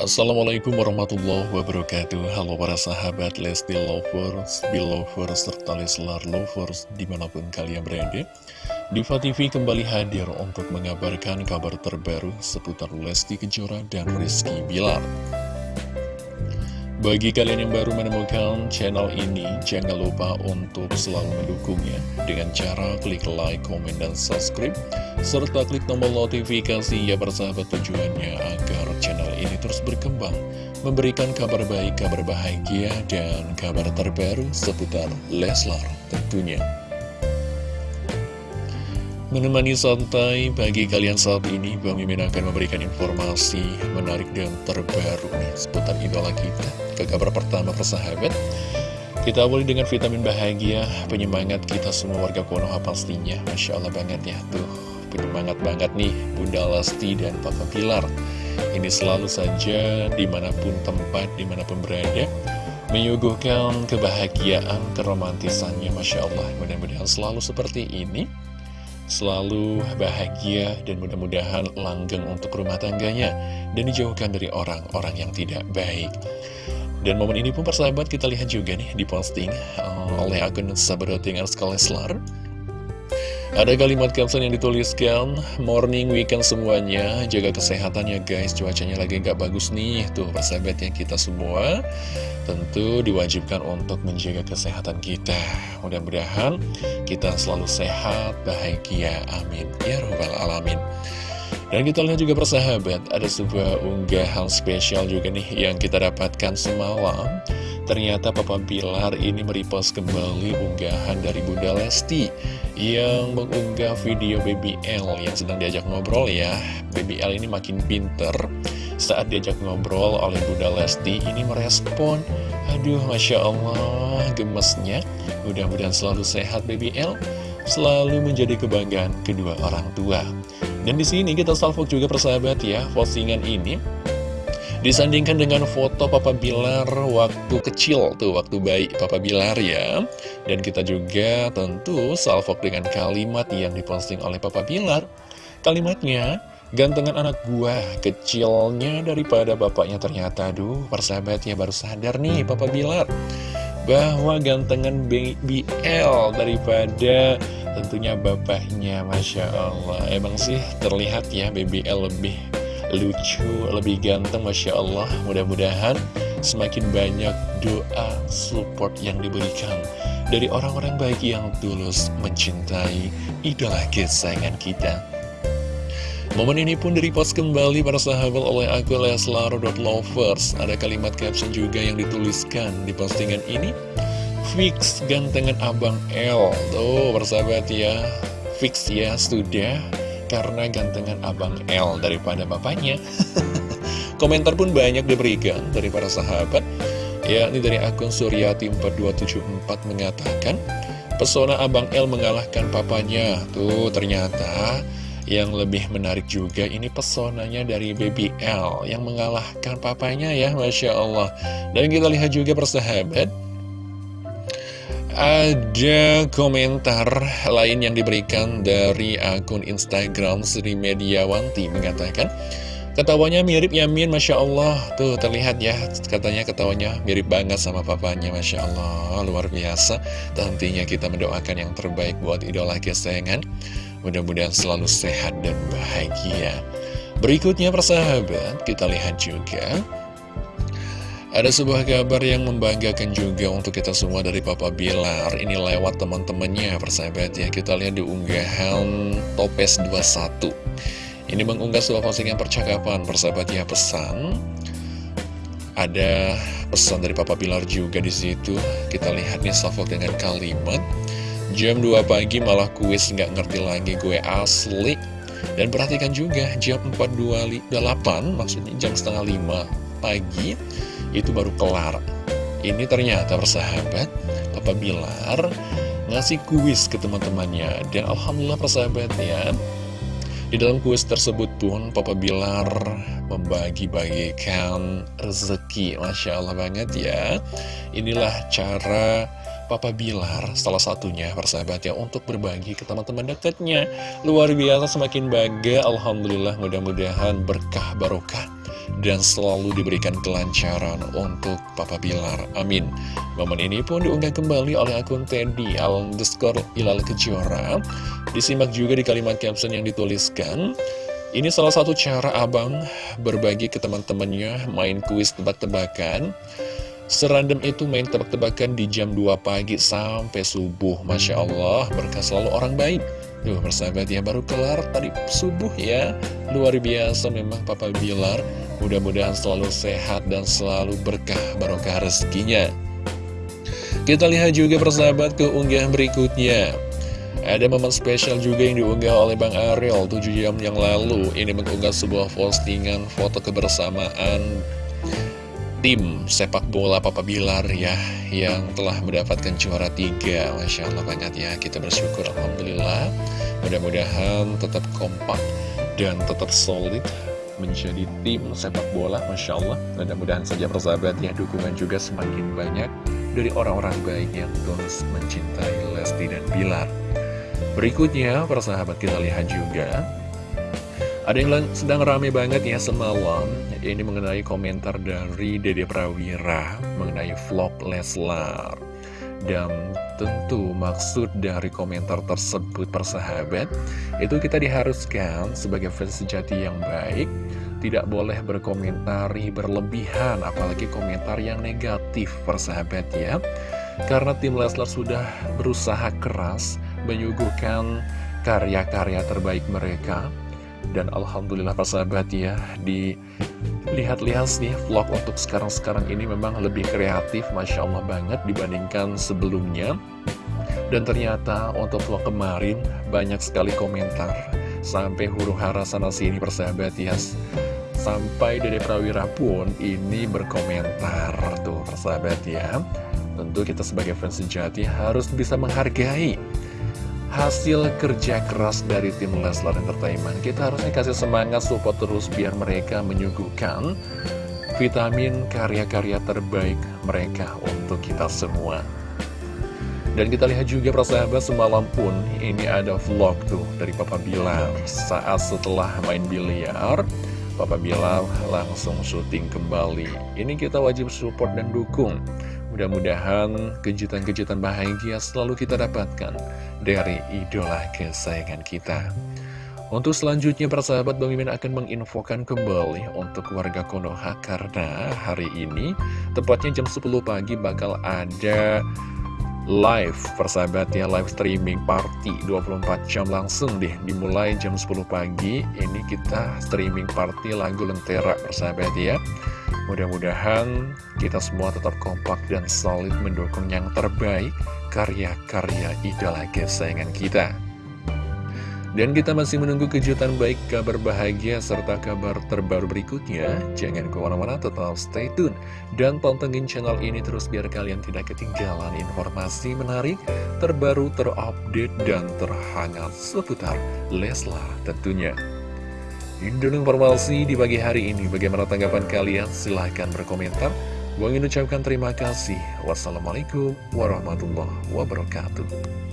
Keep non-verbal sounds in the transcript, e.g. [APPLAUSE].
Assalamualaikum warahmatullahi wabarakatuh. Halo para sahabat Lesti Lovers, Belovers, serta Leslar Lovers di mana pun kalian berada. Diva TV kembali hadir untuk mengabarkan kabar terbaru seputar Lesti Kejora dan Rizky Bilar bagi kalian yang baru menemukan channel ini, jangan lupa untuk selalu mendukungnya dengan cara klik like, komen, dan subscribe, serta klik tombol notifikasi ya bersahabat tujuannya agar channel ini terus berkembang, memberikan kabar baik, kabar bahagia, dan kabar terbaru seputar Leslar tentunya. Menemani santai pagi kalian saat ini, Bang Mimin akan memberikan informasi menarik dan terbaru nih seputar idola kita. Ke kabar pertama persahabat, kita awali dengan vitamin bahagia, penyemangat kita semua warga Konoha pastinya. Masya Allah banget ya, tuh penyemangat banget nih Bunda Lesti dan Papa Pilar. Ini selalu saja di mana pun tempat, di mana pun berada, menyuguhkan kebahagiaan, keromantisannya Masya Allah. Mudah-mudahan selalu seperti ini selalu bahagia dan mudah-mudahan langgeng untuk rumah tangganya dan dijauhkan dari orang-orang yang tidak baik. Dan momen ini pun persahabat kita lihat juga nih di posting uh, oleh akun Sabadoting Leslar. Ada kalimat caption yang dituliskan Morning weekend semuanya Jaga kesehatannya guys Cuacanya lagi nggak bagus nih. Tuh persahabat yang kita semua Tentu diwajibkan untuk menjaga kesehatan kita. Mudah-mudahan kita selalu sehat, bahagia Amin. Ya Rabbal Alamin dan kita lihat juga persahabat, ada sebuah unggahan spesial juga nih yang kita dapatkan semalam. Ternyata Papa Bilar ini merepost kembali unggahan dari Bunda Lesti yang mengunggah video BBL yang sedang diajak ngobrol ya. BBL ini makin pinter saat diajak ngobrol oleh Bunda Lesti ini merespon. Aduh, Masya Allah, gemesnya. Mudah-mudahan selalu sehat BBL, selalu menjadi kebanggaan kedua orang tua. Dan di sini kita salvo juga persahabat ya, postingan ini disandingkan dengan foto Papa Bilar waktu kecil tuh, waktu bayi Papa Bilar ya. Dan kita juga tentu salvo dengan kalimat yang diposting oleh Papa Bilar. Kalimatnya, gantengan anak gua kecilnya daripada bapaknya ternyata. Aduh, persahabatnya baru sadar nih Papa Bilar bahwa gantengan BBL daripada tentunya bapaknya Masya Allah. Emang sih terlihat ya BBL lebih lucu lebih ganteng Masya Allah. Mudah-mudahan semakin banyak doa support yang diberikan dari orang-orang baik yang tulus mencintai idola kesayangan kita. Momen ini pun direpost kembali para sahabat oleh akun Leslar.lovers Ada kalimat caption juga yang dituliskan di postingan ini Fix gantengan Abang L. Tuh persahabat ya. Fix ya sudah Karena gantengan Abang L daripada bapaknya. [LAUGHS] Komentar pun banyak diberikan dari para sahabat. Ya ini dari akun Suryati 4274 mengatakan Pesona Abang L mengalahkan papanya. Tuh ternyata yang lebih menarik juga ini pesonanya dari Baby L yang mengalahkan papanya ya Masya Allah. Dan kita lihat juga persahabat ada komentar lain yang diberikan dari akun Instagram Sri Mediawanti mengatakan Ketawanya mirip Yamin, Masya Allah. Tuh terlihat ya, katanya ketawanya mirip banget sama papanya Masya Allah, luar biasa. Tentunya kita mendoakan yang terbaik buat idola kesayangan. Mudah-mudahan selalu sehat dan bahagia. Berikutnya persahabat, kita lihat juga Ada sebuah kabar yang membanggakan juga untuk kita semua dari Papa Bilar. Ini lewat teman-temannya persahabat ya. Kita lihat di unggahan Topes 21 Ini mengunggah sebuah postingan percakapan persahabat ya pesan. Ada pesan dari Papa Bilar juga di situ. Kita lihat nih salvo dengan kalimat Jam 2 pagi malah kuis nggak ngerti lagi gue asli. Dan perhatikan juga jam 4.28 maksudnya jam setengah 5 pagi itu baru kelar. Ini ternyata persahabat Papa Bilar ngasih kuis ke teman-temannya. Dan Alhamdulillah persahabat ya. Di dalam kuis tersebut pun Papa Bilar membagi-bagikan rezeki. Masya Allah banget ya. Inilah cara Papa Bilar salah satunya persahabat ya untuk berbagi ke teman-teman dekatnya. Luar biasa semakin bangga Alhamdulillah mudah-mudahan berkah barokah dan selalu diberikan kelancaran untuk Papa Bilar. Amin. Momen ini pun diunggah kembali oleh akun Teddy underscore Ilal Kejora. Disimak juga di kalimat caption yang dituliskan ini salah satu cara abang berbagi ke teman-temannya main kuis tebak-tebakan Serandom itu main tebak-tebakan di jam 2 pagi sampai subuh. Masya Allah berkah selalu orang baik. Duh persahabat ya baru kelar tadi subuh ya. Luar biasa memang Papa Bilar. Mudah-mudahan selalu sehat dan selalu berkah barokah rezekinya. Kita lihat juga persahabat ke unggahan berikutnya. Ada momen spesial juga yang diunggah oleh Bang Ariel 7 jam yang lalu. Ini mengunggah sebuah postingan foto kebersamaan tim sepak bola Papa Bilar ya yang telah mendapatkan juara tiga. Masya Allah banget ya. Kita bersyukur Alhamdulillah. Mudah-mudahan tetap kompak dan tetap solid menjadi tim sepak bola Masya Allah. Mudah-mudahan saja persahabat ya dukungan juga semakin banyak dari orang-orang baik yang terus mencintai Lesti dan Bilar. Berikutnya persahabat kita lihat juga ada yang sedang rame banget ya semalam. Ini mengenai komentar dari Dede Prawira Mengenai vlog Leslar. Dan tentu maksud dari komentar tersebut persahabat Itu kita diharuskan sebagai fans sejati yang baik Tidak boleh berkomentari berlebihan Apalagi komentar yang negatif persahabat ya. Karena tim Leslar sudah berusaha keras Menyuguhkan karya-karya terbaik mereka dan Alhamdulillah sahabat ya Di lihat-lihat nih vlog untuk sekarang-sekarang ini memang lebih kreatif Masya Allah banget dibandingkan sebelumnya. Dan ternyata untuk vlog kemarin banyak sekali komentar. Sampai huru hara sana sini persahabat ya. Sampai Dede Prawira pun ini berkomentar tuh persahabat ya. Tentu kita sebagai fans sejati harus bisa menghargai hasil kerja keras dari tim Leslar Entertainment. Kita harusnya kasih semangat support terus biar mereka menyuguhkan vitamin karya-karya terbaik mereka untuk kita semua. Dan kita lihat juga persahabat semalam pun ini ada vlog tuh dari Papa Bilar Saat setelah main biliar Papa Bilar langsung syuting kembali Ini kita wajib support dan dukung Mudah-mudahan kejutan-kejutan bahagia selalu kita dapatkan dari idola kesayangan kita. Untuk selanjutnya persahabat Bang Mimin akan menginfokan kembali untuk warga Konoha karena hari ini tepatnya jam 10 pagi bakal ada live persahabat ya live streaming party 24 jam langsung deh dimulai jam 10 pagi ini kita streaming party lagu Lentera persahabat ya Mudah-mudahan kita semua tetap kompak dan solid mendukung yang terbaik karya-karya idola kesayangan kita. Dan kita masih menunggu kejutan baik, kabar bahagia, serta kabar terbaru berikutnya. Jangan ke mana-mana, tetap stay tune. Dan pantengin channel ini terus biar kalian tidak ketinggalan informasi menarik, terbaru, terupdate, dan terhangat seputar Leslar tentunya. Ini informasi di pagi hari ini. Bagaimana tanggapan kalian? Silahkan berkomentar. Ingin ucapkan terima kasih. Wassalamualaikum warahmatullahi wabarakatuh.